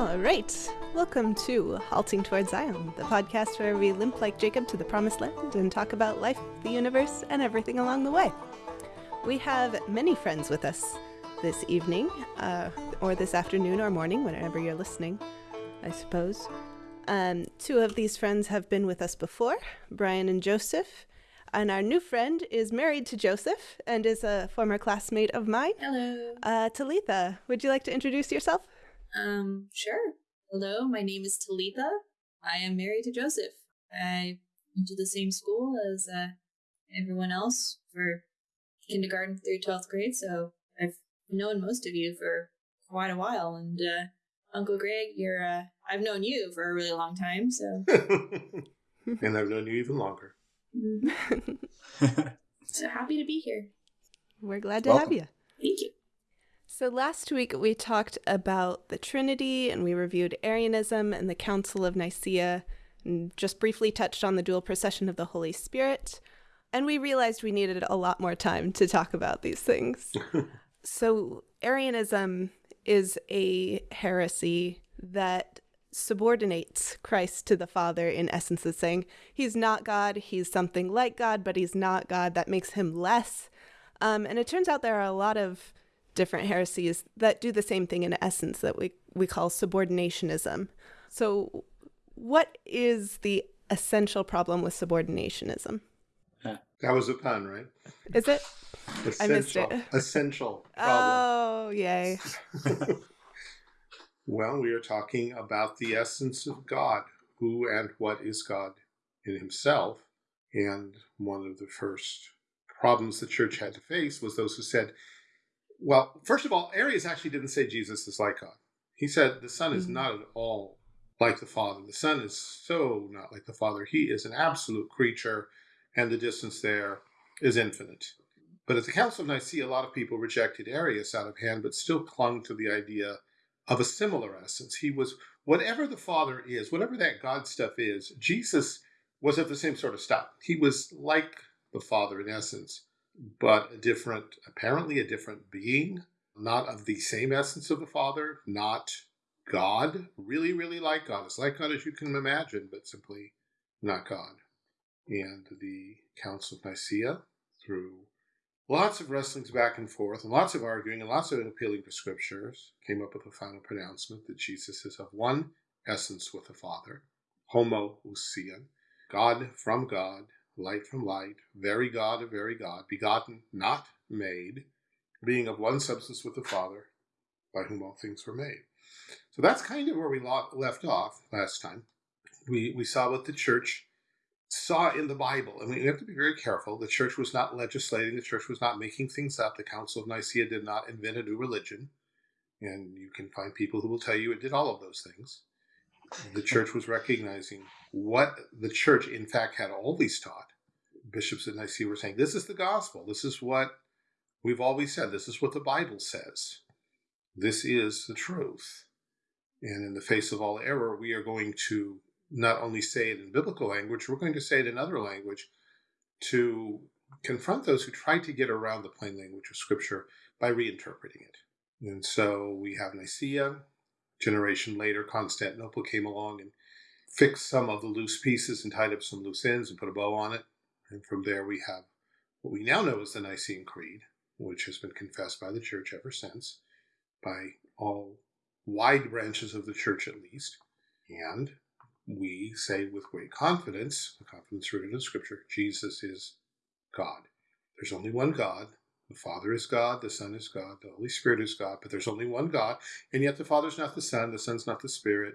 All right. Welcome to Halting Towards Zion, the podcast where we limp like Jacob to the promised land and talk about life, the universe, and everything along the way. We have many friends with us this evening, uh, or this afternoon or morning, whenever you're listening, I suppose. Um, two of these friends have been with us before, Brian and Joseph. And our new friend is married to Joseph and is a former classmate of mine. Hello. Uh, Talitha, would you like to introduce yourself? Um, sure. Hello, my name is Talitha. I am married to Joseph. I went to the same school as uh, everyone else for kindergarten through 12th grade, so I've known most of you for quite a while. And uh, Uncle Greg, you're uh, I've known you for a really long time, so and I've known you even longer. so happy to be here. We're glad to Welcome. have you. Thank you. So, last week we talked about the Trinity and we reviewed Arianism and the Council of Nicaea and just briefly touched on the dual procession of the Holy Spirit. And we realized we needed a lot more time to talk about these things. so, Arianism is a heresy that subordinates Christ to the Father in essence is saying he's not God, he's something like God, but he's not God. That makes him less. Um, and it turns out there are a lot of different heresies that do the same thing in essence that we, we call subordinationism. So, what is the essential problem with subordinationism? That was a pun, right? Is it? I missed Essential. it. Essential problem. Oh, yay. well, we are talking about the essence of God. Who and what is God in himself? And one of the first problems the church had to face was those who said, well, first of all, Arius actually didn't say Jesus is like God. He said the Son is Mhm. not at all like the Father. The Son is so not like the Father. He is an absolute creature, and the distance there is infinite. But at the Council of Nicaea, a lot of people rejected Arius out of hand, but still clung to the idea of a similar essence. He was, whatever the Father is, whatever that God stuff is, Jesus was of the same sort of stuff. He was like the Father in essence, but a different, apparently a different being, not of the same essence of the Father, not God, really, really like God, as like God as you can imagine, but simply not God. And the Council of Nicaea, through lots of wrestlings back and forth, and lots of arguing, and lots of appealing to scriptures, came up with a final pronouncement that Jesus is of one essence with the Father, homoousian, God from God, light from light, very God of very God, begotten, not made, being of one substance with the Father, by whom all things were made. So that's kind of where we left off last time. We, we saw what the church saw in the Bible. And we have to be very careful. The church was not legislating, the church was not making things up. The Council of Nicaea did not invent a new religion. And you can find people who will tell you it did all of those things. The church was recognizing what the church, in fact, had always taught. Bishops at Nicaea were saying, This is the gospel. This is what we've always said. This is what the Bible says. This is the truth. And in the face of all error, we are going to not only say it in biblical language, we're going to say it in other language to confront those who try to get around the plain language of Scripture by reinterpreting it. And so we have Nicaea. Generation later, Constantinople came along and fixed some of the loose pieces and tied up some loose ends and put a bow on it. And from there, we have what we now know as the Nicene Creed, which has been confessed by the Church ever since, by all wide branches of the Church at least. And we say with great confidence, the confidence rooted in Scripture, Jesus is God. There's only one God. The Father is God, the Son is God, the Holy Spirit is God, but there's only one God, and yet the Father's not the Son, the Son's not the Spirit,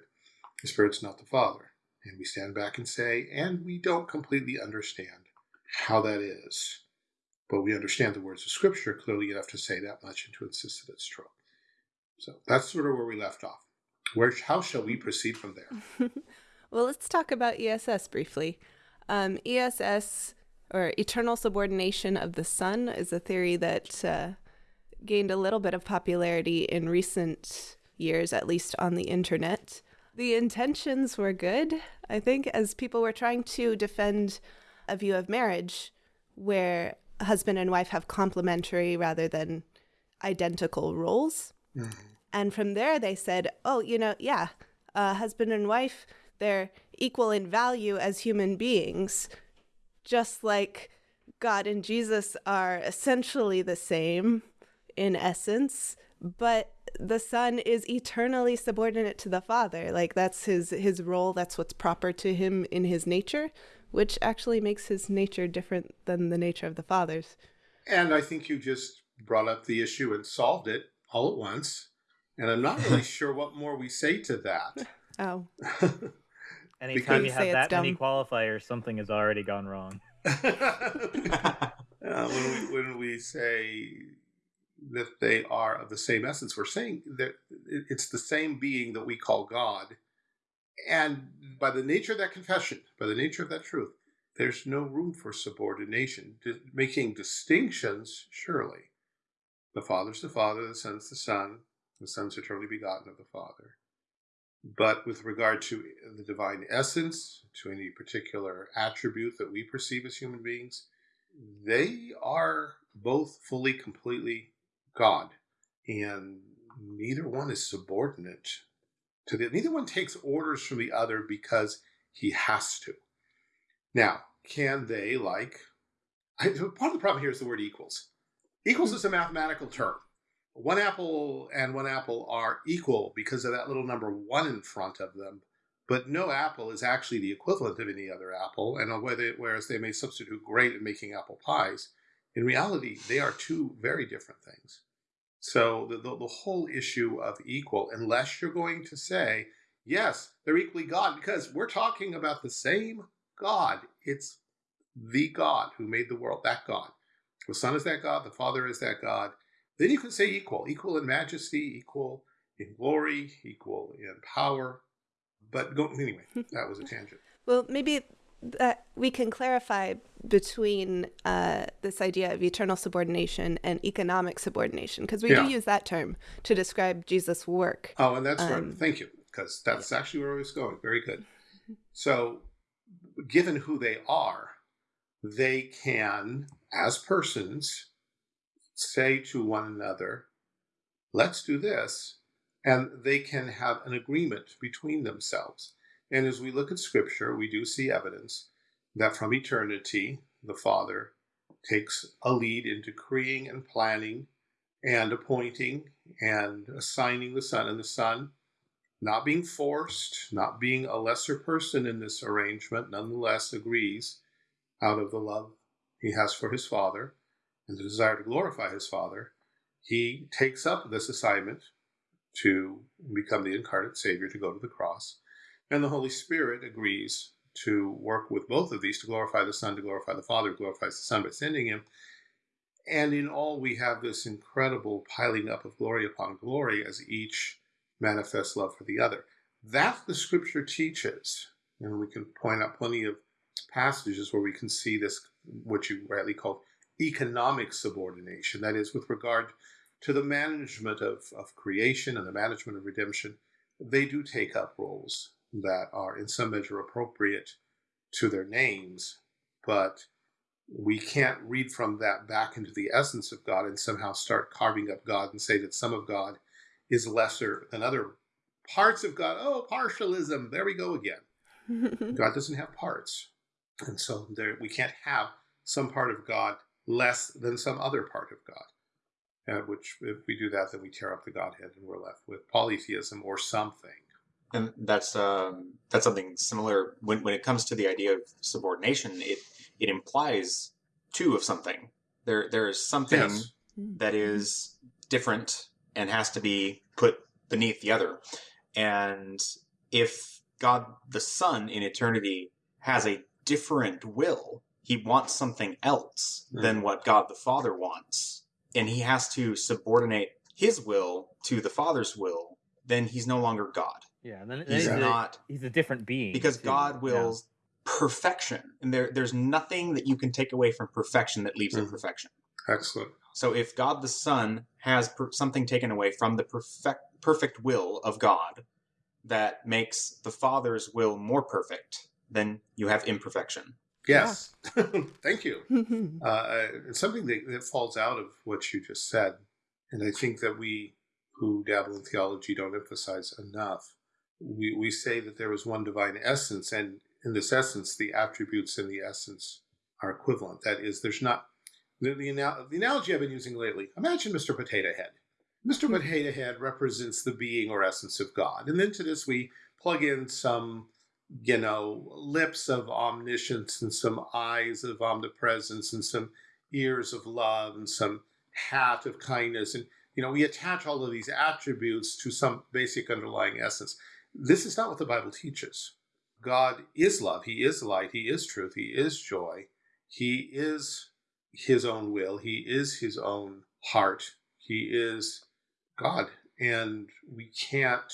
the Spirit's not the Father. And we stand back and say, and we don't completely understand how that is. But we understand the words of Scripture. Clearly, enough to say that much and to insist that it's true. So that's sort of where we left off. Where, how shall we proceed from there? well, let's talk about ESS briefly. Um, ESS, or eternal subordination of the Son, is a theory that uh, gained a little bit of popularity in recent years, at least on the internet. The intentions were good, I think, as people were trying to defend a view of marriage where husband and wife have complementary rather than identical roles. Mhm. And from there, they said, oh, you know, yeah, uh, husband and wife, they're equal in value as human beings, just like God and Jesus are essentially the same in essence, but the son is eternally subordinate to the father. Like that's his his role, that's what's proper to him in his nature, which actually makes his nature different than the nature of the father's. And I think you just brought up the issue and solved it all at once. And I'm not really sure what more we say to that. Oh. Anytime you Say have that many dumb. qualifiers, something has already gone wrong. Uh, when, we, when we say that they are of the same essence, we're saying that it's the same being that we call God. And by the nature of that confession, by the nature of that truth, there's no room for subordination. Di- making distinctions, surely. The Father's the Father, the Son's the Son, the Son's eternally begotten of the Father. But with regard to the divine essence, to any particular attribute that we perceive as human beings, they are both fully, completely God. And neither one is subordinate to the neither one takes orders from the other because he has to. Now, can they like I, part of the problem here is the word equals. Equals is a mathematical term. One apple and one apple are equal because of that little number one in front of them, but no apple is actually the equivalent of any other apple. And whereas they may substitute great in making apple pies, in reality, they are two very different things. So the, the, the whole issue of equal, unless you're going to say, yes, they're equally God, because we're talking about the same God. It's the God who made the world, that God. The Son is that God, the Father is that God. Then you can say equal, equal in majesty, equal in glory, equal in power. But go, anyway, that was a tangent. Well, maybe that we can clarify between uh, this idea of eternal subordination and economic subordination, because we Yeah. do use that term to describe Jesus' work. Oh, and that's right. Um, Thank you, because that's actually where I was going. Very good. So, given who they are, they can, as persons, say to one another, let's do this. And they can have an agreement between themselves. And as we look at Scripture, we do see evidence that from eternity, the Father takes a lead in decreeing and planning and appointing and assigning the Son, and the Son, not being forced, not being a lesser person in this arrangement, nonetheless agrees out of the love he has for his Father and the desire to glorify his Father. He takes up this assignment to become the incarnate Savior, to go to the cross. And the Holy Spirit agrees to work with both of these to glorify the Son, to glorify the Father, glorifies the Son by sending him. And in all, we have this incredible piling up of glory upon glory as each manifests love for the other. That the scripture teaches. And we can point out plenty of passages where we can see this, what you rightly call economic subordination. That is, with regard to the management of, of creation and the management of redemption, they do take up roles that are in some measure appropriate to their names, but we can't read from that back into the essence of God and somehow start carving up God and say that some of God is lesser than other parts of God. Oh, partialism. There we go again. God doesn't have parts. And so there, we can't have some part of God less than some other part of God. Uh, which, if we do that, then we tear up the Godhead and we're left with polytheism or something. And that's um, that's something similar when when it comes to the idea of subordination. It it implies two of something. There there is something Yes. Hmm. that hmm. is different and has to be put beneath the other. And if God the Son in eternity has a different will, he wants something else hmm. than what God the Father wants, and he has to subordinate his will to the Father's will, then he's no longer God. Yeah, and then then He's he's, a, not he's a different being because too. God Yeah. wills perfection, and there there's nothing that you can take away from perfection that leaves Mhm. imperfection. Excellent. So if God the Son has per- something taken away from the perfect perfect will of God that makes the Father's will more perfect, then you have imperfection. Yes. Thank you. Uh, it's something that, that falls out of what you just said. And I think that we who dabble in theology don't emphasize enough. We, we say that there is one divine essence, and in this essence, the attributes and the essence are equivalent. That is, there's not the, the, the analogy I've been using lately. Imagine Mr. Potato Head. Mr. Hmm. Potato Head represents the being or essence of God, and then to this we plug in some, you know, lips of omniscience and some eyes of omnipresence and some ears of love and some hat of kindness, and you know, we attach all of these attributes to some basic underlying essence. This is not what the Bible teaches. God is love. He is light. He is truth. He is joy. He is his own will. He is his own heart. He is God. And we can't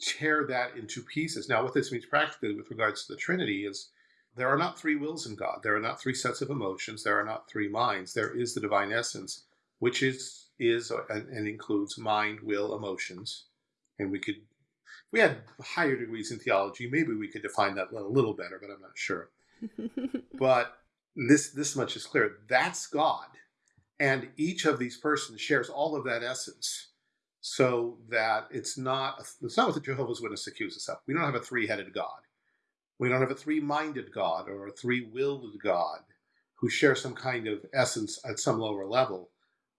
tear that into pieces. Now, what this means practically with regards to the Trinity is there are not three wills in God. There are not three sets of emotions. There are not three minds. There is the divine essence, which is is and, and includes mind, will, emotions. And we could, we had higher degrees in theology, maybe we could define that a little better, but I'm not sure. but this this much is clear. That's God. And each of these persons shares all of that essence. So that it's not it's not what the Jehovah's Witness accuse us of. We don't have a three-headed God. We don't have a three-minded God or a three-willed God who share some kind of essence at some lower level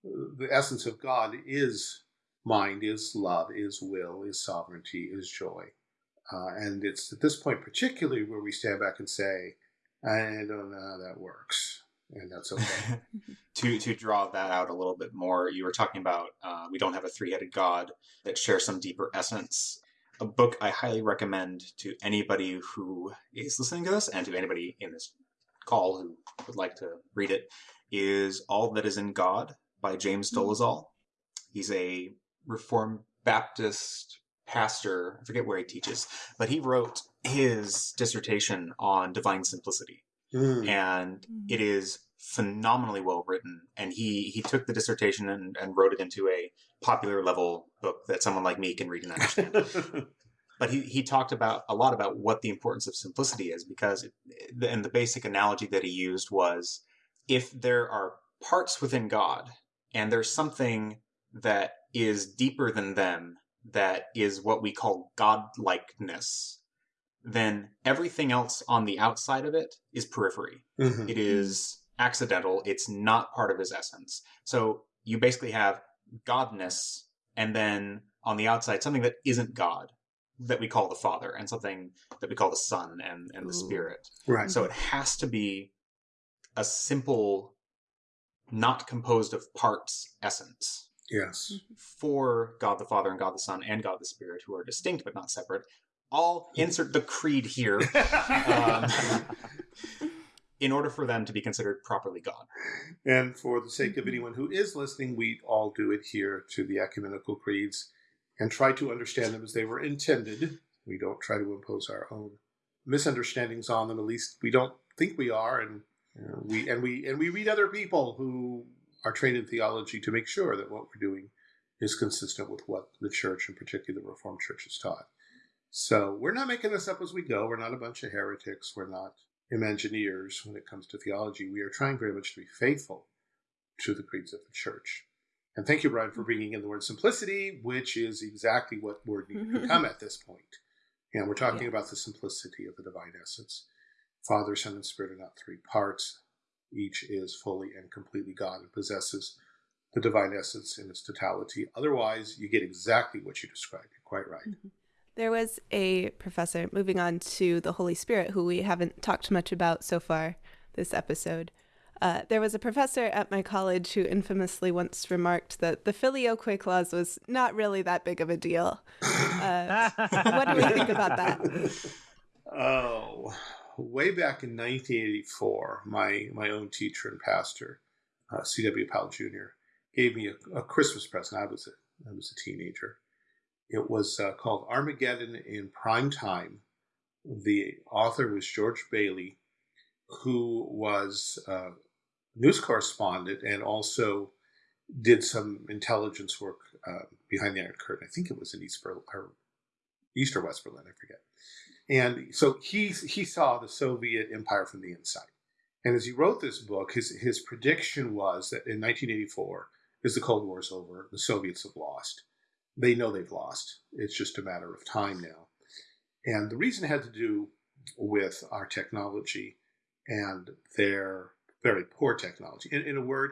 the essence of God is mind, is love, is will, is sovereignty, is joy. Uh, and it's at this point, particularly, where we stand back and say, I don't know how that works. And that's okay. to to draw that out a little bit more, you were talking about uh, we don't have a three headed God that shares some deeper essence. A book I highly recommend to anybody who is listening to this and to anybody in this call who would like to read it is All That Is in God by James hmm. Dolezal. He's a Reformed Baptist pastor. I forget where he teaches, but he wrote his dissertation on divine simplicity. Mm. And hmm. it is phenomenally well written. And he, he took the dissertation and, and wrote it into a popular level book that someone like me can read and understand. but he, he talked about a lot about what the importance of simplicity is because it, and the basic analogy that he used was if there are parts within God and there's something that is deeper than them that is what we call godlikeness then everything else on the outside of it is periphery. Mm-hmm. it is accidental. It's not part of his essence. So you basically have godness and then on the outside something that isn't god that we call the father and something that we call the son and, and the spirit. Right. So it has to be a simple not composed of parts essence. Yes. For God the Father and God the Son and God the Spirit, who are distinct but not separate. I'll insert the creed here um, in order for them to be considered properly God. And for the sake of anyone who is listening, we all do adhere to the ecumenical creeds and try to understand them as they were intended. We don't try to impose our own misunderstandings on them. At least we don't think we are, and we and we and we read other people who are trained in theology to make sure that what we're doing is consistent with what the church, in particular the Reformed Church, has taught. So we're not making this up as we go. We're not a bunch of heretics. We're not Imagineers when it comes to theology. We are trying very much to be faithful to the creeds of the church. And thank you, Brian, for mm-hmm. bringing in the word simplicity, which is exactly what we're become mm-hmm. at this point. And we're talking yeah. about the simplicity of the divine essence. Father, Son, and Spirit are not three parts. Each is fully and completely God and possesses the divine essence in its totality. Otherwise, you get exactly what you described. You're quite right. Mm-hmm. There was a professor, moving on to the Holy Spirit, who we haven't talked much about so far this episode. Uh, there was a professor at my college who infamously once remarked that the filioque clause was not really that big of a deal. Uh, what do we think about that? Oh, way back in 1984, my, my own teacher and pastor, uh, C.W. Powell Jr., gave me a, a, Christmas present. I was a, I was a teenager. It was uh, called Armageddon in Prime Time. The author was George Bailey, who was a news correspondent and also did some intelligence work uh, behind the Iron Curtain. I think it was in East Berlin, or East or West Berlin, I forget. And so he he saw the Soviet empire from the inside. And as he wrote this book, his his prediction was that in 1984, as the Cold War is over, the Soviets have lost. they know they've lost. It's just a matter of time now. And the reason had to do with our technology and their very poor technology. In, in a word,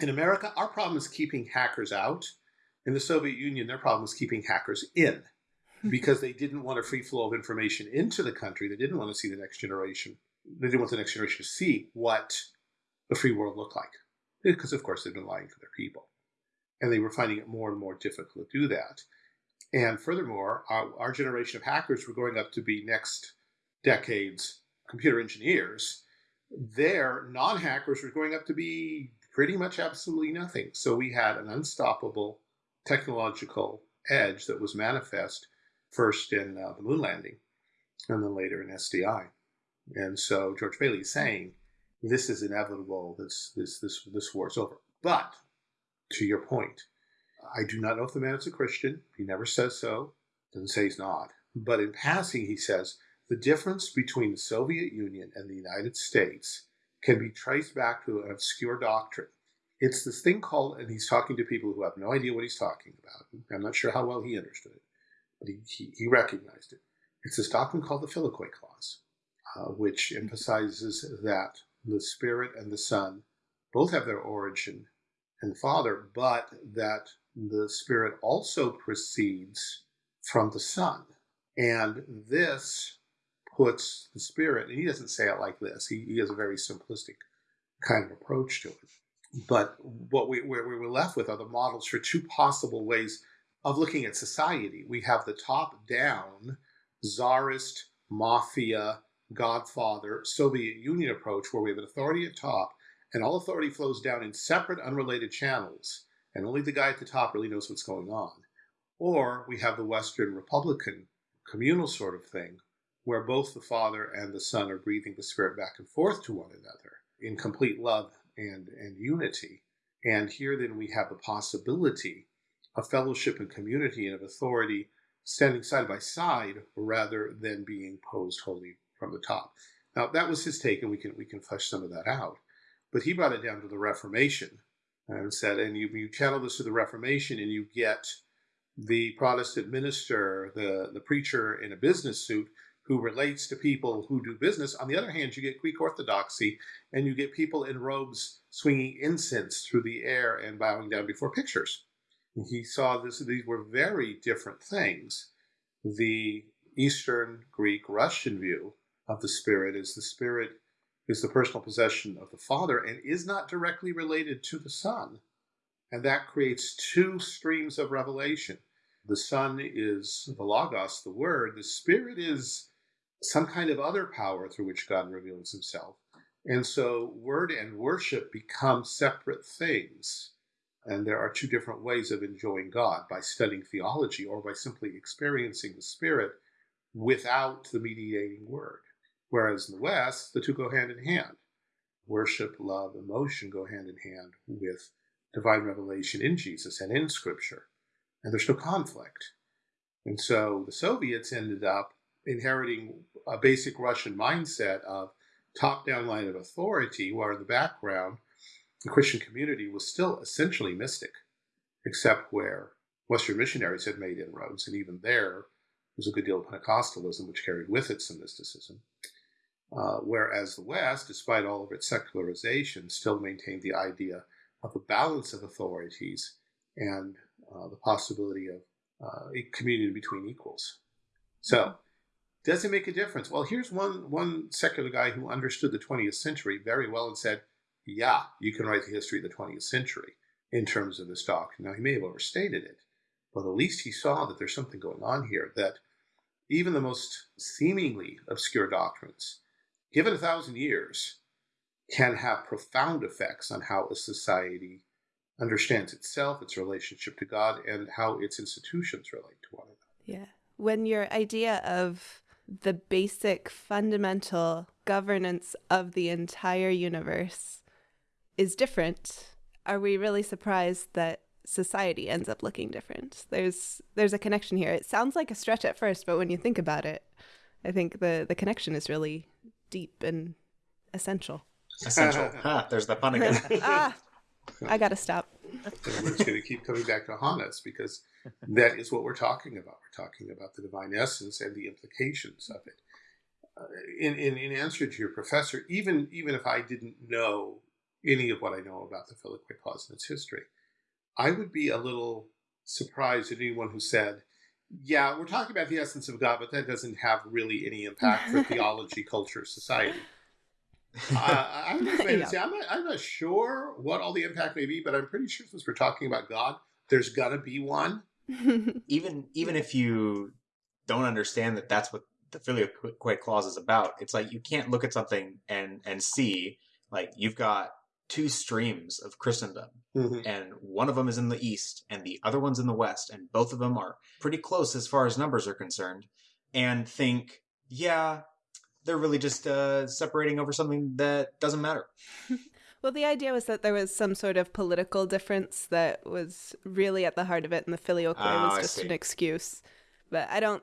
in America, our problem is keeping hackers out. In the Soviet Union, their problem is keeping hackers in because they didn't want a free flow of information into the country. They didn't want to see the next generation. They didn't want the next generation to see what the free world looked like because, of course, they've been lying to their people. And they were finding it more and more difficult to do that. And furthermore, our, our generation of hackers were growing up to be next decade's computer engineers. Their non hackers were growing up to be pretty much absolutely nothing. So we had an unstoppable technological edge that was manifest first in uh, the moon landing and then later in SDI. And so George Bailey is saying this is inevitable. This this this this war is over. But to your point, I do not know if the man is a Christian. He never says so. Doesn't say he's not. But in passing, he says the difference between the Soviet Union and the United States can be traced back to an obscure doctrine. It's this thing called, and he's talking to people who have no idea what he's talking about. I'm not sure how well he understood it, but he, he, he recognized it. It's this doctrine called the Filioque Clause, uh, which emphasizes that the Spirit and the Son both have their origin in the Father, but that the Spirit also proceeds from the Son. And this puts the Spirit, and he doesn't say it like this, he, he has a very simplistic kind of approach to it. But what we, we we're left with are the models for two possible ways of looking at society. We have the top down, czarist, mafia, Godfather, Soviet Union approach, where we have an authority at top and all authority flows down in separate, unrelated channels, and only the guy at the top really knows what's going on. Or we have the Western Republican communal sort of thing, where both the Father and the Son are breathing the Spirit back and forth to one another in complete love and, and unity. And here then we have the possibility of fellowship and community and of authority standing side by side rather than being posed wholly from the top. Now that was his take, and we can we can flesh some of that out. But he brought it down to the Reformation and said, and you, you channel this to the Reformation, and you get the Protestant minister, the, the preacher in a business suit who relates to people who do business. On the other hand, you get Greek Orthodoxy, and you get people in robes swinging incense through the air and bowing down before pictures. He saw this; these were very different things. The Eastern Greek Russian view of the Spirit is the Spirit is the personal possession of the Father and is not directly related to the Son. And that creates two streams of revelation. The Son is the Logos, the Word. The Spirit is some kind of other power through which God reveals himself. And so, word and worship become separate things. And there are two different ways of enjoying God by studying theology or by simply experiencing the Spirit without the mediating word. Whereas in the West, the two go hand in hand. Worship, love, emotion go hand in hand with divine revelation in Jesus and in Scripture. And there's no conflict. And so the Soviets ended up inheriting a basic Russian mindset of top down line of authority, where in the background, the Christian community was still essentially mystic, except where Western missionaries had made inroads. And even there was a good deal of Pentecostalism, which carried with it some mysticism. Uh, whereas the West, despite all of its secularization, still maintained the idea of a balance of authorities and uh, the possibility of uh, a community between equals. So, does it make a difference? Well, here's one one secular guy who understood the 20th century very well and said, "Yeah, you can write the history of the 20th century in terms of this doctrine." Now, he may have overstated it, but at least he saw that there's something going on here. That even the most seemingly obscure doctrines given a thousand years, can have profound effects on how a society understands itself, its relationship to God, and how its institutions relate to one another. Yeah. When your idea of the basic fundamental governance of the entire universe is different, are we really surprised that society ends up looking different? There's there's a connection here. It sounds like a stretch at first, but when you think about it, I think the the connection is really deep and essential. Essential. ah, there's the pun again. ah, I gotta stop. we're just going to keep coming back to Hannes because that is what we're talking about. We're talking about the divine essence and the implications of it. Uh, in, in, in answer to your professor, even even if I didn't know any of what I know about the Filioque clause and its history, I would be a little surprised at anyone who said, "Yeah, we're talking about the essence of God, but that doesn't have really any impact for theology, culture, society." uh, I'm just going to say I'm not, I'm not sure what all the impact may be, but I'm pretty sure since we're talking about God, there's gonna be one. even even if you don't understand that that's what the filioque clause is about, it's like you can't look at something and and see like you've got two streams of Christendom, Mm-hmm. and one of them is in the east and the other one's in the west, and both of them are pretty close as far as numbers are concerned, and think, yeah, they're really just uh, separating over something that doesn't matter. well, the idea was that there was some sort of political difference that was really at the heart of it, and the filioque Oh, was just an excuse. But I don't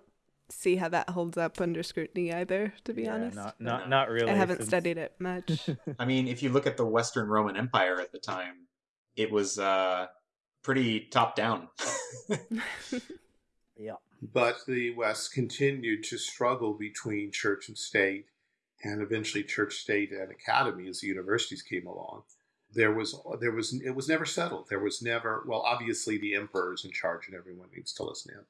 see how that holds up under scrutiny either, to be Yeah, honest. not not not really. I haven't since- studied it much. I mean, if you look at the Western Roman Empire at the time, it was uh, pretty top down. Yeah. But the West continued to struggle between church and state, and eventually church, state, and academy as the universities came along. There was, there was, it was never settled. There was never, well, obviously the emperor is in charge and everyone needs to listen to him.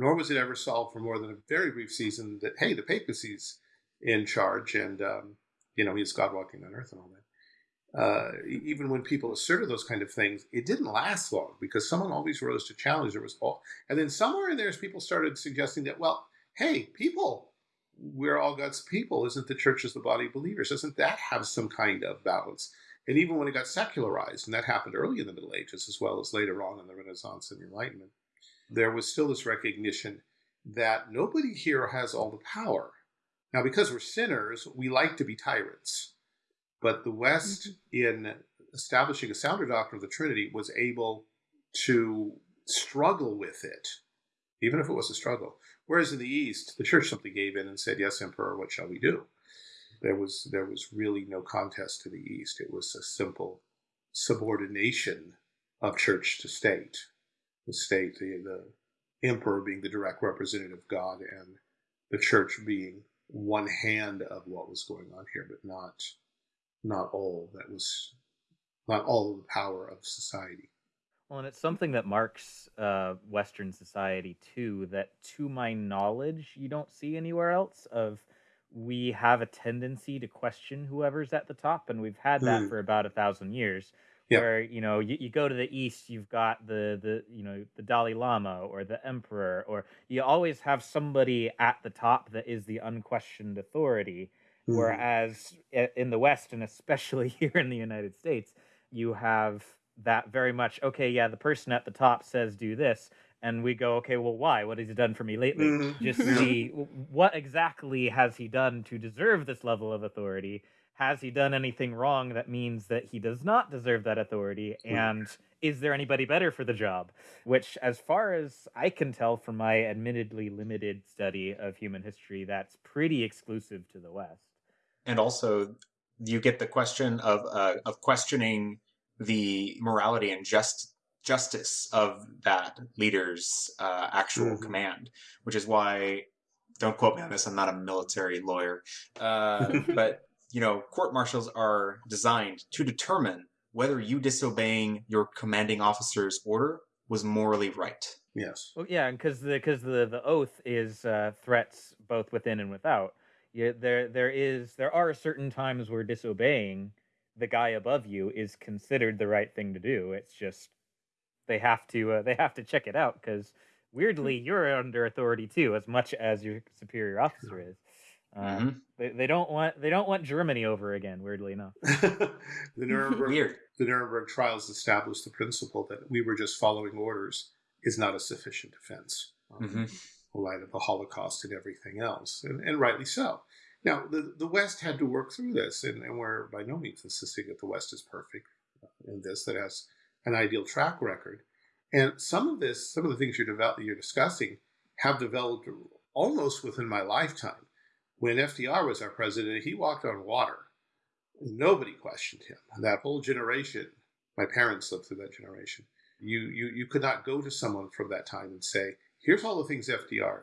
Nor was it ever solved for more than a very brief season that, hey, the papacy's in charge and, um, you know, he's God walking on earth and all that. Uh, even when people asserted those kind of things, it didn't last long because someone always rose to challenge. There was all, and then somewhere in there, people started suggesting that, well, hey, people, we're all God's people. Isn't the church as the body of believers? Doesn't that have some kind of balance? And even when it got secularized, and that happened early in the Middle Ages as well as later on in the Renaissance and the Enlightenment, there was still this recognition that nobody here has all the power. Now, because we're sinners, we like to be tyrants. But the West, mm-hmm. in establishing a sounder doctrine of the Trinity, was able to struggle with it, even if it was a struggle. Whereas in the East, the church simply gave in and said, "Yes, Emperor, what shall we do?" There was there was really no contest to the East. It was a simple subordination of church to state. The state, the, the emperor being the direct representative of God, and the church being one hand of what was going on here, but not not all that was not all of the power of society. Well, and it's something that marks uh, Western society too. That, to my knowledge, you don't see anywhere else. Of we have a tendency to question whoever's at the top, and we've had that Hmm. for about a thousand years. Where you know you, you go to the east, you've got the the you know the Dalai Lama or the Emperor, or you always have somebody at the top that is the unquestioned authority. Mm-hmm. Whereas in the West, and especially here in the United States, you have that very much, okay, yeah, the person at the top says do this. And we go, okay, well, why? What has he done for me lately? Mhm. Just see what exactly has he done to deserve this level of authority? Has he done anything wrong that means that he does not deserve that authority? And is there anybody better for the job? Which, as far as I can tell from my admittedly limited study of human history, that's pretty exclusive to the West. and also you get the question of uh, of questioning the morality and just justice of that leader's uh, actual Mhm. command, which is why don't quote me on this. I'm not a military lawyer, uh, but you know, court martials are designed to determine whether you disobeying your commanding officer's order was morally right. Yes. Well, yeah, because the because the the oath is uh, threats both within and without. Yeah, there there is there are certain times where disobeying the guy above you is considered the right thing to do. It's just they have to uh, they have to check it out because weirdly you're under authority too, as much as your superior officer is. Uh, Mhm. they, they don't want they don't want Germany over again. Weirdly enough. the Nuremberg Weird. the Nuremberg trials established the principle that we were just following orders is not a sufficient defense um, Mhm. in light of the Holocaust and everything else, and, and rightly so. Now, the, the West had to work through this, and, and we're by no means insisting that the West is perfect in this, that has an ideal track record. And some of this, some of the things you're, develop, you're discussing have developed almost within my lifetime. When FDR was our president, he walked on water. Nobody questioned him. That whole generation, my parents lived through that generation. You, you, you could not go to someone from that time and say, here's all the things FDR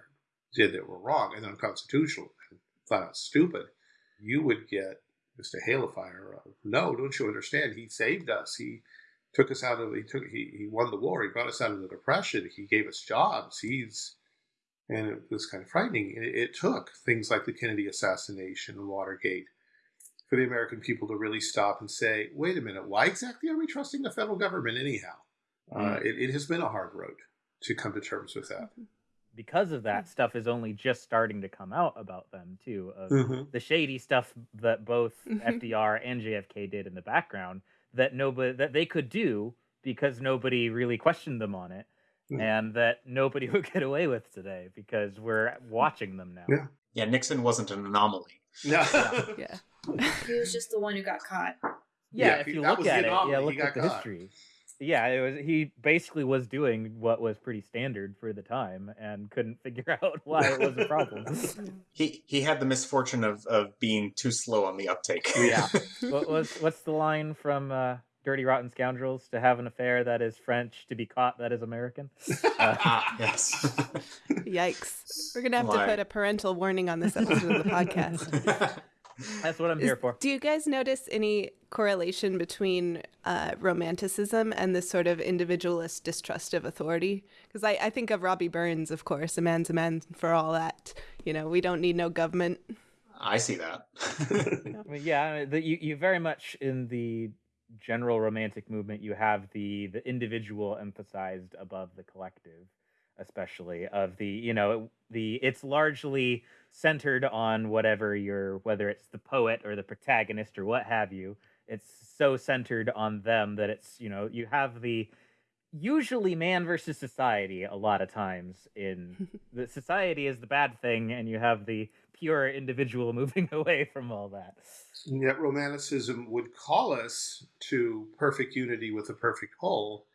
did that were wrong and unconstitutional and flat out stupid. You would get of fire of, no, don't you understand? He saved us. He took us out of, he took, he, he won the war. He brought us out of the depression. He gave us jobs. He's, and it was kind of frightening. It, it took things like the Kennedy assassination and Watergate for the American people to really stop and say, wait a minute, why exactly are we trusting the federal government anyhow? Uh, Mm. it, it has been a hard road to come to terms with that. Because of that, stuff is only just starting to come out about them too. Of Mm-hmm. the shady stuff that both Mhm. FDR and JFK did in the background that nobody that they could do because nobody really questioned them on it. And that nobody would get away with today because we're watching them now. Yeah. Yeah, Nixon wasn't an anomaly. No. Yeah. He was just the one who got caught. Yeah, Yeah, if you look at it, anomaly. yeah, look at the caught. history. Yeah, it was he basically was doing what was pretty standard for the time and couldn't figure out why it was a problem. He he had the misfortune of, of being too slow on the uptake. Yeah. what was what's the line from uh, Dirty Rotten Scoundrels? To have an affair that is French, to be caught that is American. Uh, ah, yes. Yikes. We're going to have to put a parental warning on this episode of the podcast. that's what I'm Is- here for. Do you guys notice any correlation between uh, romanticism and this sort of individualist distrust of authority? Because I, I think of Robbie Burns, of course, a man's a man for all that. You know, we don't need no government. I see that. I mean, yeah, the, you you very much in the general romantic movement you have the the individual emphasized above the collective, especially of the you know the it's largely centered on whatever your whether it's the poet or the protagonist or what have you. It's so centered on them that it's you know you have the usually man versus society a lot of times in the society is the bad thing and you have the pure individual moving away from all that yet romanticism would call us to perfect unity with a perfect whole.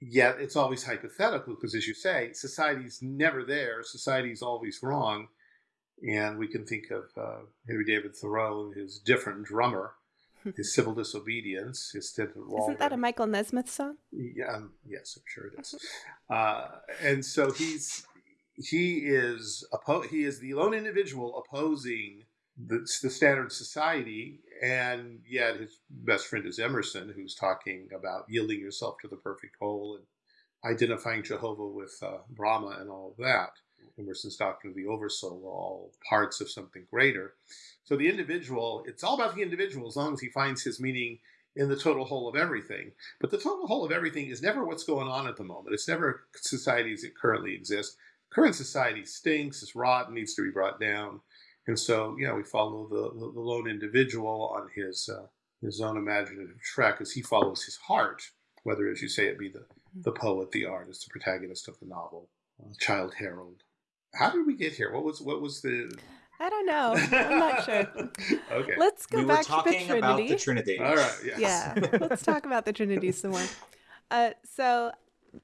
Yet it's always hypothetical because, as you say, society's never there. Society's always wrong. And we can think of uh, Henry David Thoreau and his different drummer, his civil disobedience, his stint at Isn't that a Michael Nesmith song? Yeah, um, yes, I'm sure it is. Uh, and so he's he is oppo- he is the lone individual opposing the, the standard society, and yet his best friend is Emerson, who's talking about yielding yourself to the perfect whole and identifying Jehovah with uh, Brahma and all of that. Emerson's doctrine of the oversoul are all parts of something greater. So the individual, it's all about the individual as long as he finds his meaning in the total whole of everything. But the total whole of everything is never what's going on at the moment. It's never society as it currently exists. Current society stinks, it's rotten, needs to be brought down. And so, you know, we follow the, the, the lone individual on his uh, his own imaginative track as he follows his heart, whether, as you say, it be the, the poet, the artist, the protagonist of the novel, uh, Childe Harold. How did we get here? What was what was the? I don't know. I'm not sure. okay. Let's go we back to the talking about Trinity. the Trinity. All right. Yes. Yeah, let's talk about the Trinity some more. Uh, so,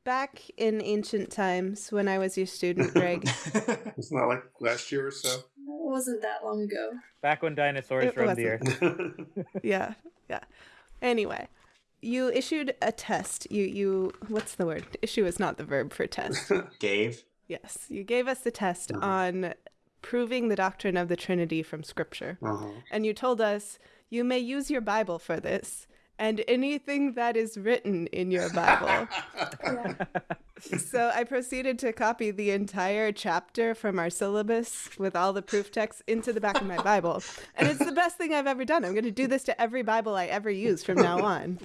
back in ancient times, when I was your student, Greg, It's not like last year or so. It wasn't that long ago. back when dinosaurs It roamed the wasn't. earth yeah, yeah. Anyway, you issued a test. You, you, what's the word? Issue is not the verb for test. Gave. yes, you gave us a test on proving the doctrine of the Trinity from Scripture, uh-huh. and you told us you may use your Bible for this. And anything that is written in your Bible. So I proceeded to copy the entire chapter from our syllabus with all the proof texts into the back of my Bible. And it's the best thing I've ever done. I'm going to do this to every Bible I ever use from now on.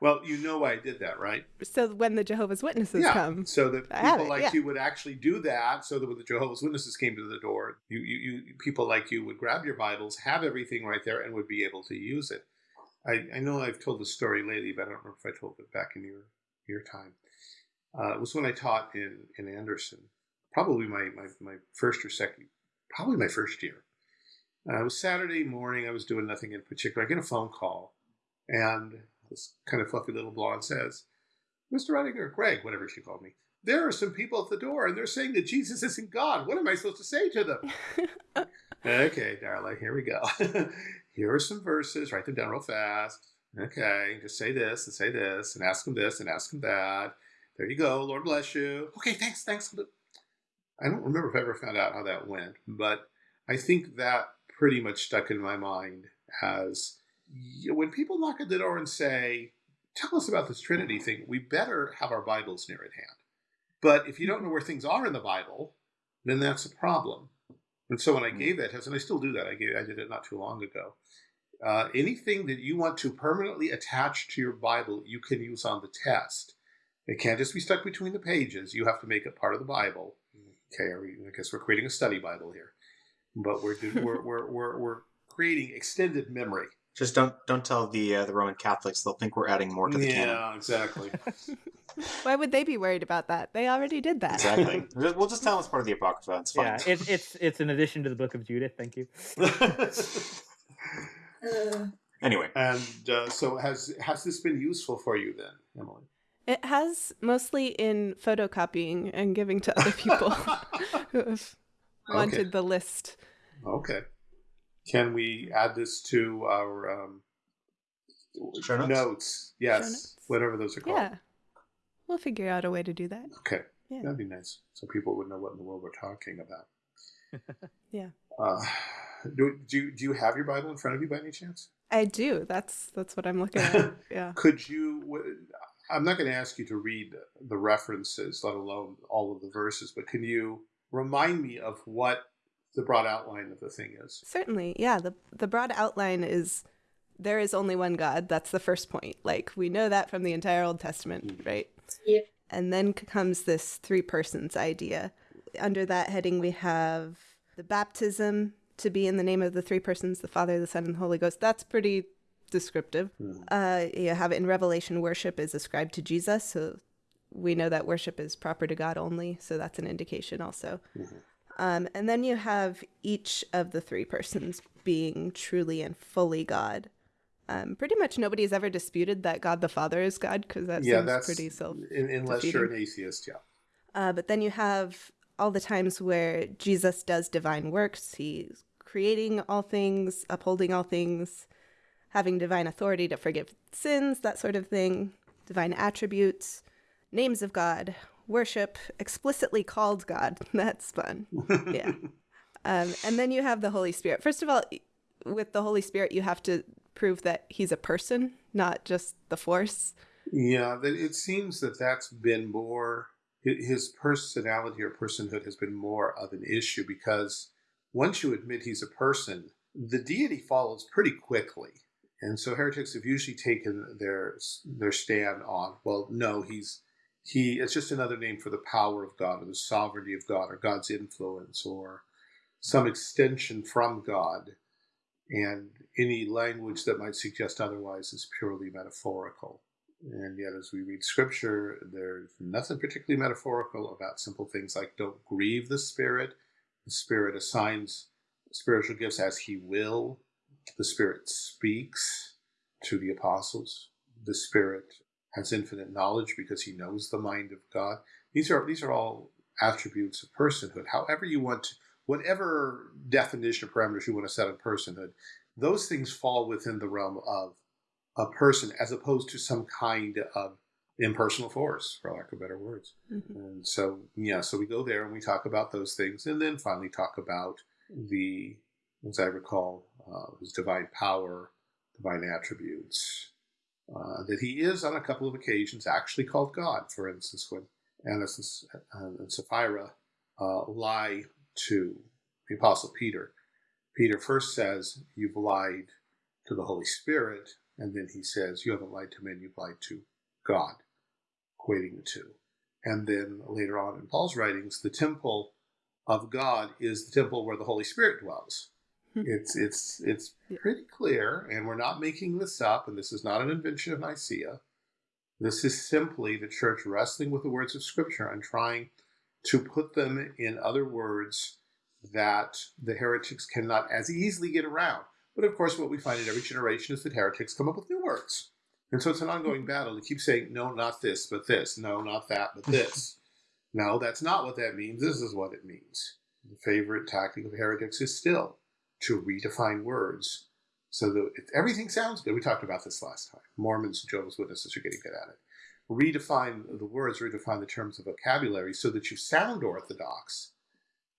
well, you know why I did that, right? So when the Jehovah's Witnesses yeah. come, So that people it, like yeah. you would actually do that. So that when the Jehovah's Witnesses came to the door, you, you, you people like you would grab your Bibles, have everything right there, and would be able to use it. I, I know I've told this story lately, but I don't remember if I told it back in your your time. Uh, it was when I taught in, in Anderson, probably my, my, my first or second, probably my first year. Uh, it was Saturday morning. I was doing nothing in particular. I get a phone call, and this kind of fluffy little blonde says, Mr. Redinger, Greg, whatever she called me, there are some people at the door, and they're saying that Jesus isn't God. What am I supposed to say to them? okay, darling, here we go. here are some verses. Write them down real fast. Okay, just say this and say this and ask them this and ask them that. There you go. Lord bless you. Okay, thanks, thanks. I don't remember if I ever found out how that went, but I think that pretty much stuck in my mind as when people knock at the door and say, Tell us about this Trinity thing, we better have our Bibles near at hand. But if you don't know where things are in the Bible, then that's a problem. And so when I gave that test, and I still do that, I gave I did it not too long ago. Uh, anything that you want to permanently attach to your Bible, you can use on the test. It can't just be stuck between the pages. You have to make it part of the Bible. Okay, we, I guess we're creating a study Bible here, but we're we're, we're, we're, we're creating extended memory. Just don't don't tell the uh, the Roman Catholics; they'll think we're adding more to the yeah, canon. Yeah, exactly. Why would they be worried about that? They already did that. Exactly. we'll just tell them it's part of the Apocrypha. It's fine. Yeah, it's it's it's an addition to the Book of Judith. Thank you. Uh, anyway, and uh, so has has this been useful for you then, Emily? It has mostly in photocopying and giving to other people who have wanted Okay. the list. Okay. Can we add this to our um, Show notes? Yes, notes? whatever those are called. Yeah. We'll figure out a way to do that. Okay, Yeah. that'd be nice, so people would know what in the world we're talking about. Yeah. Uh, do, do you do you have your Bible in front of you by any chance? I do. That's that's what I'm looking at. Yeah. Could you? I'm not going to ask you to read the references, let alone all of the verses, but can you remind me of what the broad outline of the thing is? Certainly. Yeah, the the broad outline is there is only one God. That's the first point. Like we know that from the entire Old Testament, right? Yep. And then comes this three persons idea. Under that heading we have the baptism to be in the name of the three persons, the Father, the Son, and the Holy Ghost. That's pretty descriptive. Mhm. Uh, you have in Revelation worship is ascribed to Jesus, so we know that worship is proper to God only, so that's an indication also. Mhm. Um, and then you have each of the three persons being truly and fully God. Um, pretty much nobody has ever disputed that God the Father is God because that yeah, seems that's pretty self. unless you're an atheist. Yeah. Uh, but then you have all the times where Jesus does divine works. He's creating all things, upholding all things, having divine authority to forgive sins, that sort of thing, divine attributes, names of God, worship, explicitly called God. That's fun. Yeah. Um, and then you have the Holy Spirit. First of all, with the Holy Spirit, you have to prove that he's a person, not just the force. Yeah, it seems that that's been more his personality or personhood has been more of an issue because once you admit he's a person, the deity follows pretty quickly. And so heretics have usually taken their their stand on, well, no, he's he it's just another name for the power of God or the sovereignty of God or God's influence or some extension from God. And any language that might suggest otherwise is purely metaphorical. And yet, as we read scripture, there's nothing particularly metaphorical about simple things like don't grieve the Spirit. The Spirit assigns spiritual gifts as He will. The Spirit speaks to the apostles. The Spirit has infinite knowledge because He knows the mind of God. These are these are all attributes of personhood. However, you want to, whatever definition or parameters you want to set on personhood, those things fall within the realm of a person as opposed to some kind of impersonal force, for lack of better words. Mhm. And so, yeah, so we go there and we talk about those things, and then finally talk about the, as I recall, uh, his divine power, divine attributes. Uh, that he is on a couple of occasions actually called God. For instance, when Ananias and Sapphira uh, lie to the Apostle Peter, Peter first says, You've lied to the Holy Spirit, and then he says, You haven't lied to men, you've lied to God, equating the two. And then later on in Paul's writings, the temple of God is the temple where the Holy Spirit dwells. Hmm. It's it's it's pretty clear, and we're not making this up, and this is not an invention of Nicaea. This is simply the church wrestling with the words of Scripture and trying to put them in other words that the heretics cannot as easily get around. But of course, what we find in every generation is that heretics come up with new words. And so it's an ongoing battle to keep saying, no, not this, but this. No, not that, but this. no, that's not what that means. This is what it means. The favorite tactic of heretics is still to redefine words So that everything sounds good. We talked about this last time. Mormons and Jehovah's Witnesses are getting good at it. Redefine the words, redefine the terms of vocabulary so that you sound orthodox.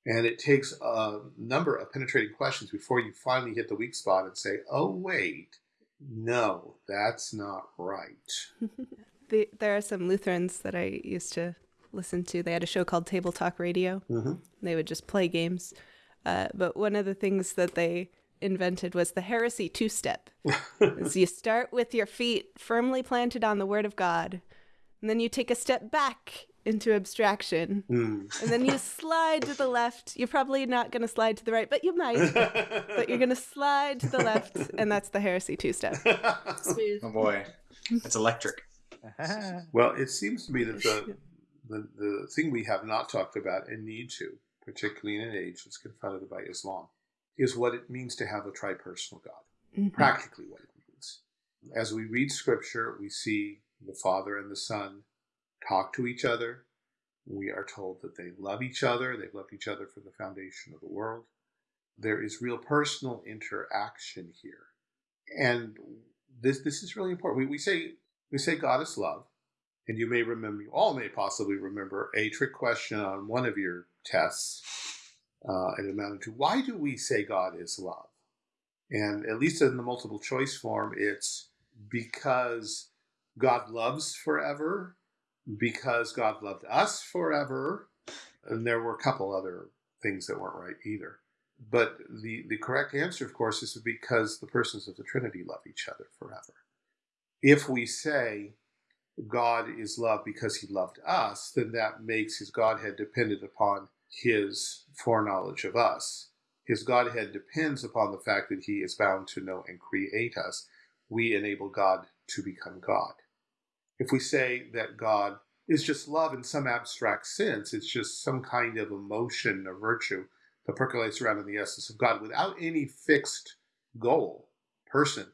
And it takes a number of penetrating questions before you finally hit the weak spot and say, oh, wait, no, that's not right. the, there are some Lutherans that I used to listen to. They had a show called Table Talk Radio. Mm-hmm. They would just play games. Uh, but one of the things that they invented was the heresy two step. is you start with your feet firmly planted on the Word of God, and then you take a step back into abstraction, Mm. and then you slide to the left. You're probably not going to slide to the right, but you might. but you're going to slide to the left, and that's the heresy two step. Smooth. Oh boy, it's electric. well, it seems to me that the, the the thing we have not talked about and need to, particularly in an age that's confronted by Islam, is what it means to have a tripersonal God. Mhm. Practically, what it means. As we read Scripture, we see the Father and the Son talk to each other. We are told that they love each other. They've loved each other from the foundation of the world. There is real personal interaction here, and this this is really important. We, we say we say God is love, and you may remember, you all may possibly remember a trick question on one of your tests. Uh, it amounted to why do we say God is love? And at least in the multiple choice form, it's because God loves forever, because God loved us forever, and there were a couple other things that weren't right either. But the, the correct answer, of course, is because the persons of the Trinity love each other forever. If we say God is love because he loved us, then that makes his Godhead dependent upon his foreknowledge of us. His Godhead depends upon the fact that he is bound to know and create us. We enable God to become God. If we say that God is just love in some abstract sense, it's just some kind of emotion or virtue that percolates around in the essence of God without any fixed goal, person.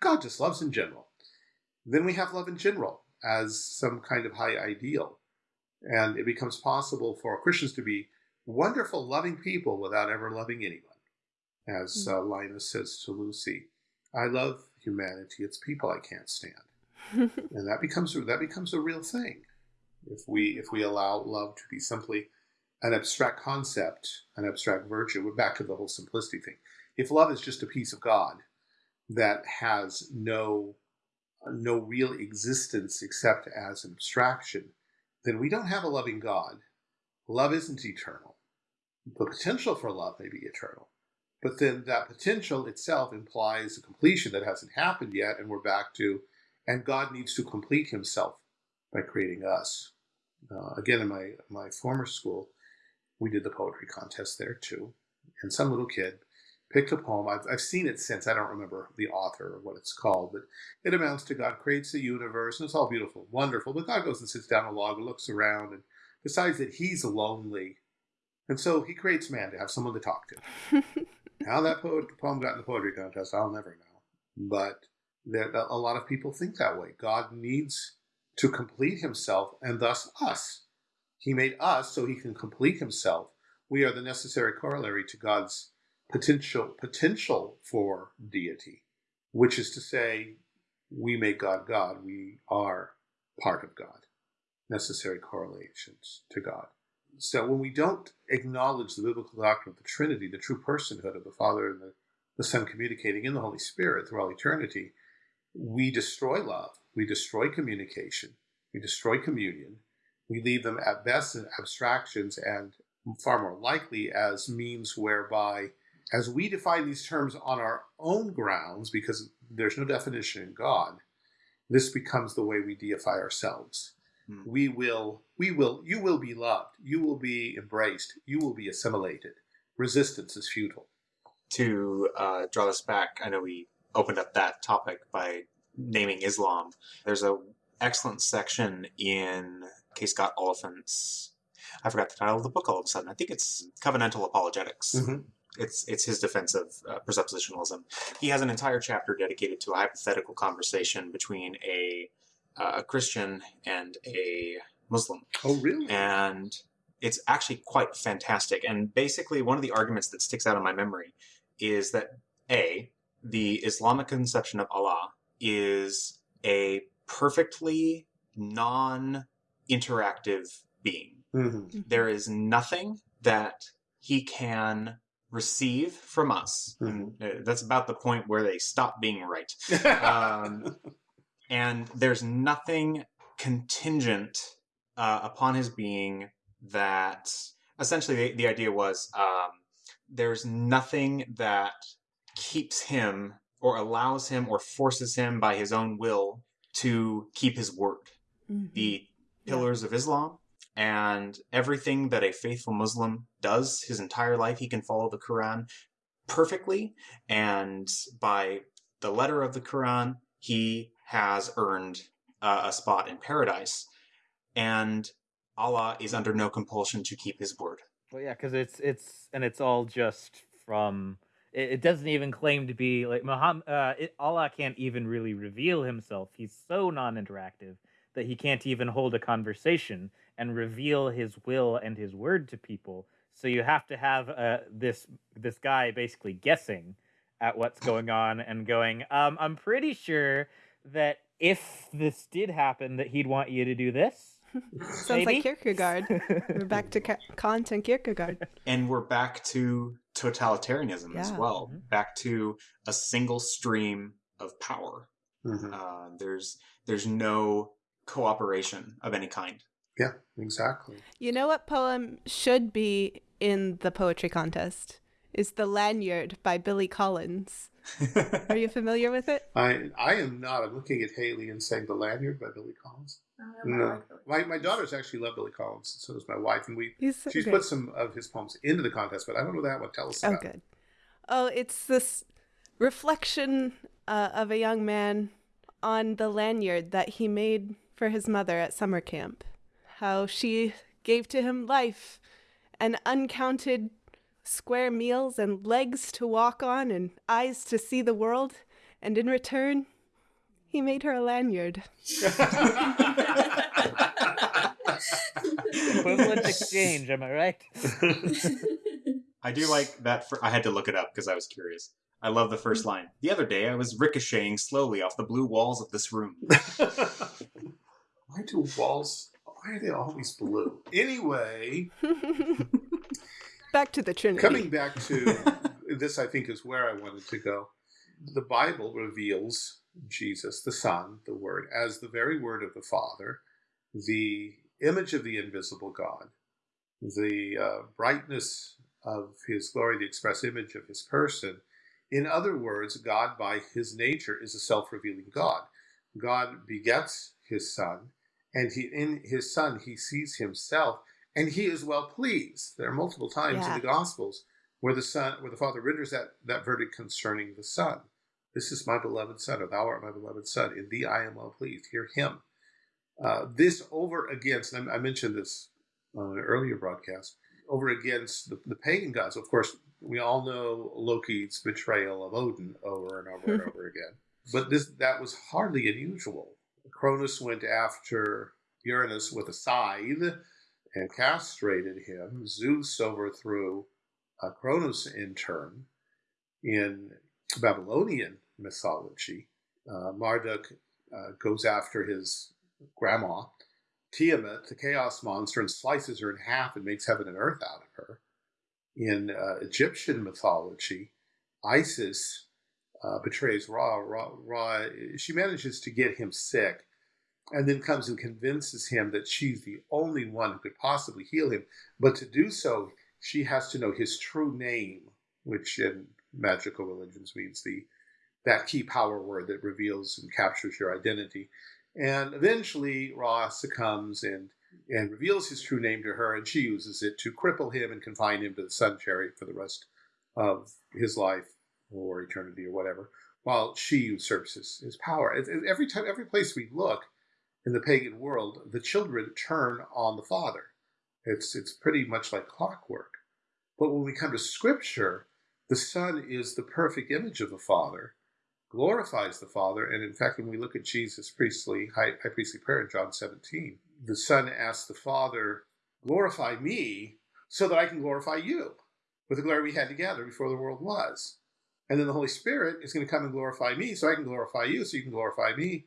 God just loves in general. Then we have love in general as some kind of high ideal. And it becomes possible for Christians to be wonderful, loving people without ever loving anyone. As uh, Linus says to Lucy, I love humanity, it's people I can't stand. and that becomes that becomes a real thing if we if we allow love to be simply an abstract concept, an abstract virtue. We're back to the whole simplicity thing. If love is just a piece of God that has no no real existence except as an abstraction, then we don't have a loving God. Love isn't eternal. The potential for love may be eternal, but then that potential itself implies a completion that hasn't happened yet, and we're back to, and God needs to complete Himself by creating us. Uh, again, in my my former school, we did the poetry contest there too, and some little kid picked a poem. I've, I've seen it since. I don't remember the author or what it's called, but it amounts to God creates the universe, and it's all beautiful, wonderful. But God goes and sits down a log and looks around and decides that he's lonely, and so he creates man to have someone to talk to. How that poem got in the poetry contest, I'll never know. But there, a lot of people think that way. God needs to complete himself and thus us. He made us so he can complete himself. We are the necessary corollary to God's potential potential for deity, which is to say, we make God God. We are part of God. Necessary correlations to God. So when we don't acknowledge the biblical doctrine of the Trinity, the true personhood of the Father and the, the Son communicating in the Holy Spirit through all eternity, we destroy love. We destroy communication. We destroy communion. We leave them at best as abstractions and far more likely as means whereby, as we define these terms on our own grounds, because there's no definition in God, this becomes the way we deify ourselves. Hmm. We will, we will, you will be loved. You will be embraced. You will be assimilated. Resistance is futile. To uh, draw this back, I know we opened up that topic by naming Islam. There's a excellent section in K. Scott Oliphint's. I forgot the title of the book all of a sudden. I think it's Covenantal Apologetics. Mhm. It's it's his defense of uh, presuppositionalism. He has an entire chapter dedicated to a hypothetical conversation between a uh, a Christian and a Muslim Oh, really? and it's actually quite fantastic. And basically, one of the arguments that sticks out in my memory is that a the Islamic conception of Allah is a perfectly non interactive being. Mhm. There is nothing that he can receive from us. Mhm. Uh, that's about the point where they stop being right. Um, and there's nothing contingent uh, upon his being that essentially the, the idea was um, there's nothing that keeps him or allows him or forces him by his own will to keep his word Mhm. the Yeah. pillars of Islam and everything that a faithful Muslim does his entire life, he can follow the Quran perfectly. And by the letter of the Quran, he has earned uh, a spot in paradise. And Allah is under no compulsion to keep his word. Well, yeah, because it's it's and it's all just from. It, it doesn't even claim to be like Muhammad. Uh, it, Allah can't even really reveal himself. He's so non-interactive that he can't even hold a conversation and reveal his will and his word to people. So you have to have uh, this this guy basically guessing at what's going on and going. Um, I'm pretty sure that if this did happen, that he'd want you to do this. Sounds Maybe? like Kierkegaard. We're back to Ka- Kant and Kierkegaard. And we're back to totalitarianism as Yeah. well, Mhm. back to a single stream of power. Mhm. Uh, there's there's no cooperation of any kind. Yeah, exactly. You know what poem should be in the poetry contest? Is The Lanyard by Billy Collins. Are you familiar with it? I I am not. I'm looking at Haley and saying the lanyard by Billy Collins. No, my my daughters actually love Billy Collins. So does my wife, and we He's so she's great. put some of his poems into the contest, but I don't know that one. Tell us Oh, about. it. good. Oh, it's this reflection uh, of a young man on the lanyard that he made for his mother at summer camp. How she gave to him life and uncounted square meals and legs to walk on and eyes to see the world. And in return, he made her a lanyard. Equivalent exchange, am I right? I do like that. For, I had to look it up because I was curious. I love the first line. The other day, I was ricocheting slowly off the blue walls of this room. why do walls? Why are they always blue? Anyway, Back to the Trinity. coming back to this, I think is where I wanted to go. The Bible reveals Jesus, the Son, the Word, as the very Word of the Father, the image of the invisible God, the uh, brightness of His glory, the express image of His person. In other words, God, by His nature, is a self-revealing God. God begets His Son, and He in His Son He sees Himself, and He is well pleased. There are multiple times Yeah. in the Gospels where the Son, where the Father renders that that verdict concerning the Son. This is my beloved Son, or Thou art my beloved Son. In Thee I am well pleased. Hear Him. Uh, this over against, and I I mentioned this on an earlier broadcast, over against the, the pagan gods. Of course, we all know Loki's betrayal of Odin over and over and over again. But this that was hardly unusual. Cronus went after Uranus with a scythe and castrated him. Zeus overthrew uh, Cronus in turn. In Babylonian mythology, uh, Marduk uh, goes after his grandma, Tiamat, the chaos monster, and slices her in half and makes heaven and earth out of her. In uh, Egyptian mythology, Isis uh, betrays Ra. Ra. Ra. She manages to get him sick and then comes and convinces him that she's the only one who could possibly heal him. But to do so, she has to know his true name, which in magical religions means the that key power word that reveals and captures your identity. And eventually, Ra succumbs and and reveals his true name to her, and she uses it to cripple him and confine him to the sun chariot for the rest of his life or eternity or whatever, while she usurps his, his power. Every time, every place we look in the pagan world, the children turn on the father. It's it's pretty much like clockwork. But when we come to Scripture, the Son is the perfect image of the Father, glorifies the Father, and in fact, when we look at Jesus' priestly high, high priestly prayer in John 17, the Son asks the Father, "Glorify me, so that I can glorify you, with the glory we had together before the world was." And then the Holy Spirit is going to come and glorify me so I can glorify you so you can glorify me.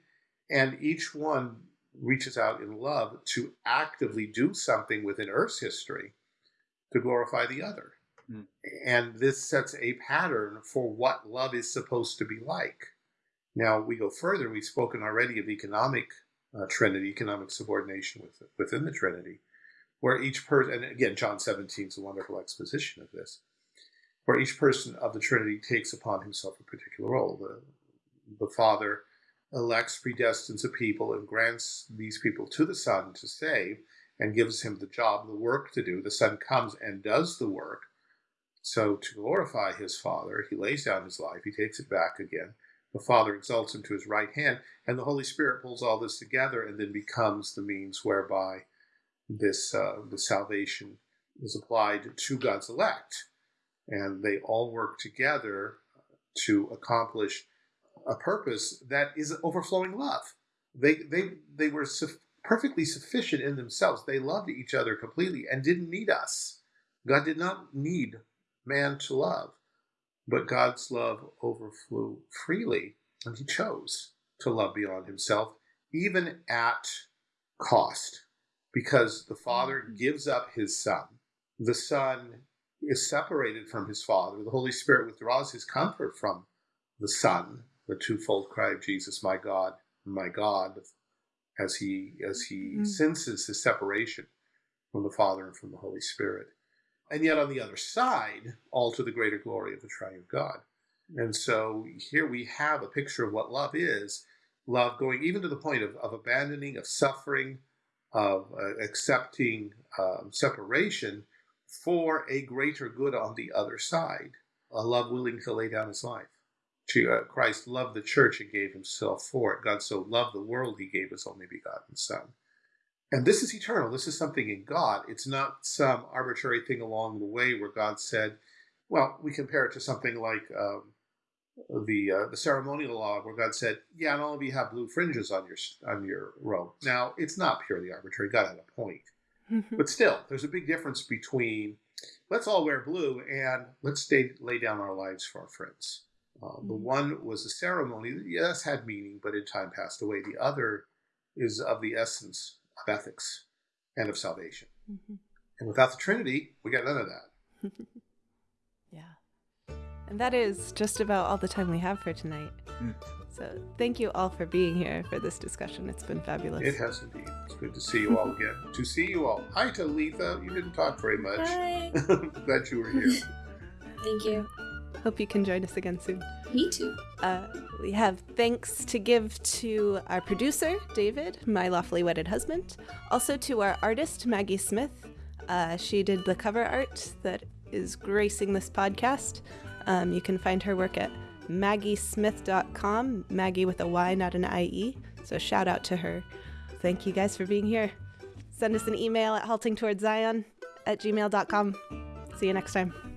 And each one reaches out in love to actively do something within Earth's history to glorify the other. Mm. And this sets a pattern for what love is supposed to be like. Now, we go further. We've spoken already of economic uh, Trinity, economic subordination with, within the Trinity, where each person, and again, John 17 is a wonderful exposition of this, where each person of the Trinity takes upon himself a particular role. The, the Father elects, predestines a people, and grants these people to the Son to save, and gives him the job, the work to do. The Son comes and does the work. So, to glorify his Father, he lays down his life, he takes it back again. The Father exalts him to his right hand, and the Holy Spirit pulls all this together and then becomes the means whereby this uh, the salvation is applied to God's elect, and they all work together to accomplish a purpose that is overflowing love. They they they were su- perfectly sufficient in themselves. They loved each other completely and didn't need us. God did not need man to love, but God's love overflew freely, and He chose to love beyond Himself, even at cost, because the Father mm-hmm. gives up His Son. The Son is separated from His Father. The Holy Spirit withdraws His comfort from the Son the twofold cry of Jesus, "My God, my God," as he as he mm. senses his separation from the Father and from the Holy Spirit, and yet on the other side, all to the greater glory of the Triune God. And so here we have a picture of what love is love going even to the point of, of abandoning, of suffering, of uh, accepting um, separation for a greater good on the other side, a love willing to lay down his life. Uh, Christ loved the church and gave himself for it. God so loved the world, he gave his only begotten Son. And this is eternal. This is something in God. It's not some arbitrary thing along the way where God said, well, we compare it to something like um, the uh, the ceremonial law, where God said, "Yeah, and all of you have blue fringes on your on your robe." Now, it's not purely arbitrary. God had a point, but still, there's a big difference between let's all wear blue and let's stay, lay down our lives for our friends. Uh, the mm-hmm. one was a ceremony that, yes, had meaning, but in time passed away. The other is of the essence of ethics and of salvation. Mm-hmm. And without the Trinity, we got none of that. yeah. And that is just about all the time we have for tonight. Mm. So thank you all for being here for this discussion. It's been fabulous. It has indeed. It's good to see you all again. to see you all. Hi, Talitha. You didn't talk very much. Hi. Glad you were here. Thank you. Hope you can join us again soon. Me too. Uh, we have thanks to give to our producer, David, my lawfully wedded husband. Also to our artist, Maggy Smith. Uh, she did the cover art that is gracing this podcast. Um, you can find her work at maggysmith.com, Maggy with a Y, not an IE. So shout out to her. Thank you guys for being here. Send us an email at haltingtowardszion at gmail.com. See you next time.